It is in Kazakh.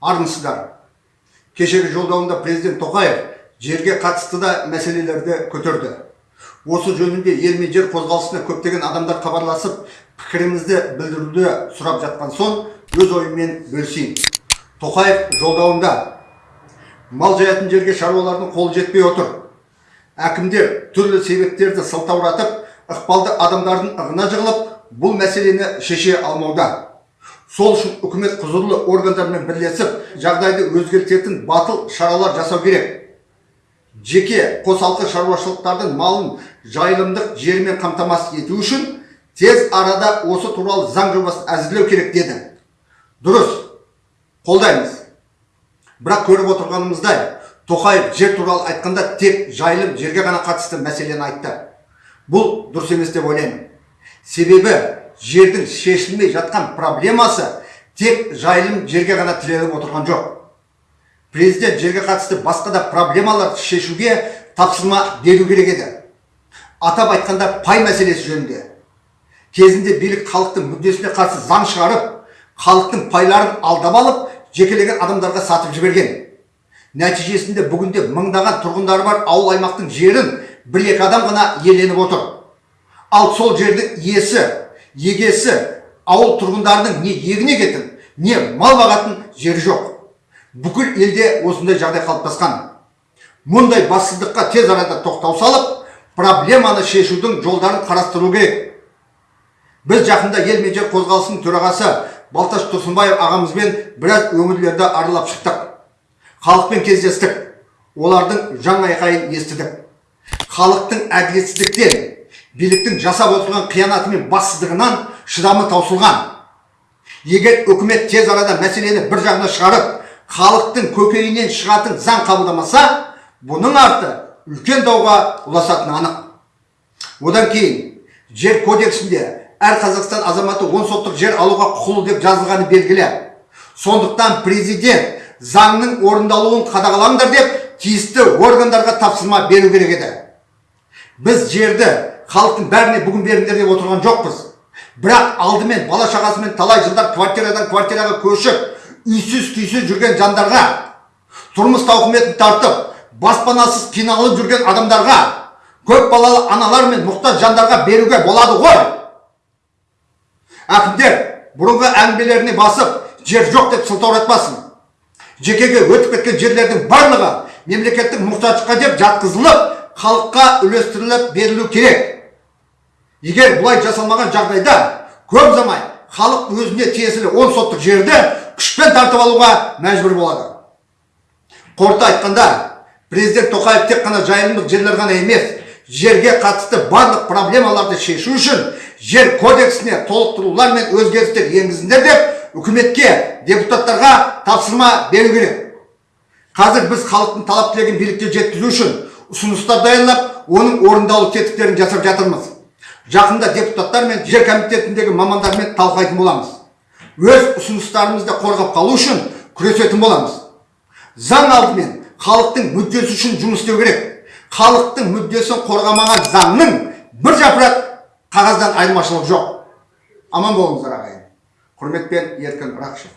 армысыздар. Кешегі жолдауында президент тоқаев жерге қатысты да мәселелерді көтерді. Осы жөнінде ел мен жер қозғалысына көптеген адамдар хабарласып пікірімізді білдіруді сұрап жатқан соң өз ойыммен бөлісейін. Тоқаев жолдауында мал жаятын жерге шаруалардың қолы жетпей отыр. Әкімдер түрлі себептерді сылтауратып ықпалды адамдардың ығына жығылып бұл мәселені шеше алмауда. Сол үшін үкімет құзырлы органдармен бірлесіп жағдайды өзгертетін батыл шаралар жасау керек. Жеке қосалқы шаруашылықтардың малын жайылымдық жермен қамтамасыз ету үшін тез арада осы туралы заң жобасын әзірлеу керек деді. Дұрыс. Қолдаймыз. Бірақ көріп отырғанымыздай тоқаев жер туралы айтқанда тек жайылым жерге ғана қатысты мәселені айтты. Бұл дұрыс емес деп ойлаймын. Себебі жердің шешілмей жатқан проблемасы тек жайылым жерге ғана тіреліп отырған жоқ. Президент жерге қатысты басқа да проблемаларды шешуге тапсырма беру керек еді. Атап айтқанда пай мәселесі жөнінде. Кезінде билік халықтың мүддесіне қарсы заң шығарып халықтың пайларын алдап алып жекелеген адамдарға сатып жіберген. Нәтижесінде бүгінде мыңдаған тұрғындары бар ауыл аймақтың жерін бір екі адам ғана иеленіп отыр. Ал сол жердің иесі егесі ауыл тұрғындарының не егін егетін не мал бағатын жері жоқ. Бүкіл елде осындай жағдай қалыптасқан. Мұндай бассыздыққа тез арада тоқтау салып проблеманы шешудің жолдарын қарастыру керек. Біз жақында ел мен қозғалысының төрағасы балташ тұрсынбаев ағамызбен біраз өңірлерді аралап шықтық. Халықпен кездестік. Олардың жан айқайын естідік. Халықтың әділетсіздіктен биліктің жасап отырған қиянаты мен бассыздығынан шыдамы таусылған. Егер үкімет тез арада мәселені бір жағына шығарып халықтың көкейінен шығатын заң қабылдамаса бұның арты үлкен дауға ұласатыны анық. Одан кейін жер кодексінде әр қазақстан азаматы он соттық жер алуға құқылы деп жазылғаны белгілі. Сондықтан президент заңның орындалуын қадағалаңдар деп тиісті органдарға тапсырма беру керек еді. Біз жерді халықтың бәріне бүгін беріңдер деп отырған жоқпыз. Бірақ алдымен бала шағасымен талай жылдар квартирадан квартираға көшіп үйсіз күйсіз жүрген жандарға тұрмыс тауқыметін тартып баспанасыз қиналып жүрген адамдарға көп балалы аналар мен мұқтаж жандарға беруге болады ғой. Әкімдер бұрынғы әңгімелеріне басып жер жоқ деп сылтауратпасын жекеге өтіп кеткен жерлердің барлығы мемлекеттік мұқтаждыққа деп жатқызылып халыққа үлестіріліп берілу керек. Егер бұлай жасалмаған жағдайда көп замай халық өзіне тиесілі он соттық жерді күшпен тартып алуға мәжбүр болады. Қорыта айтқанда президент тоқаев тек қана жайылымдық жерлер ғана емес жерге қатысты барлық проблемаларды шешу үшін жер кодексіне толықтырулар мен өзгерістер енгізіңдер деп үкіметке депутаттарға тапсырма беру керек. Қазір біз халықтың талап тілегін билікке жеткізу үшін ұсыныстар дайындап оның орындалу тетіктерін жасап жатырмыз. Жақында депутаттар мен жер комитетіндегі мамандармен талқылайтын боламыз. Өз ұсыныстарымызды қорғап қалу үшін күресетін боламыз. Заң алдымен халықтың мүддесі үшін жұмыс істеу керек. Халықтың мүддесін қорғамаған заңның бір жапырақ қағаздан айырмашылығы жоқ. Аман болыңыздар ағайын. Құрметпен еркін рақышев.